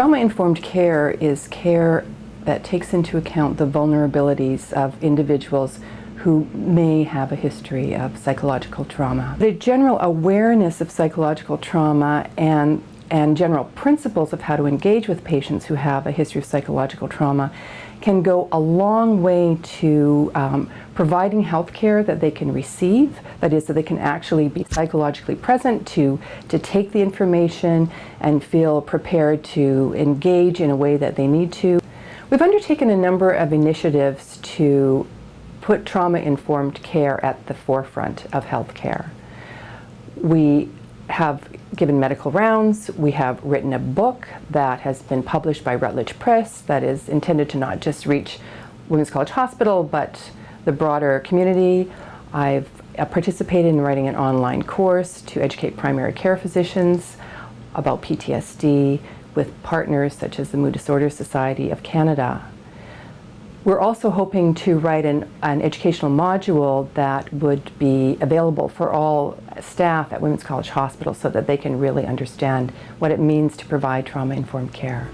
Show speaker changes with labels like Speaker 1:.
Speaker 1: Trauma-informed care is care that takes into account the vulnerabilities of individuals who may have a history of psychological trauma. The general awareness of psychological trauma and, and general principles of how to engage with patients who have a history of psychological trauma can go a long way to um, providing health care that they can receive, that is, that they can actually be psychologically present to, to take the information and feel prepared to engage in a way that they need to. We've undertaken a number of initiatives to put trauma-informed care at the forefront of healthcare. We have given medical rounds, we have written a book that has been published by Routledge Press that is intended to not just reach Women's College Hospital, but the broader community. I've uh, participated in writing an online course to educate primary care physicians about PTSD with partners such as the Mood Disorders Society of Canada. We're also hoping to write an, an, educational module that would be available for all staff at Women's College Hospital so that they can really understand what it means to provide trauma-informed care.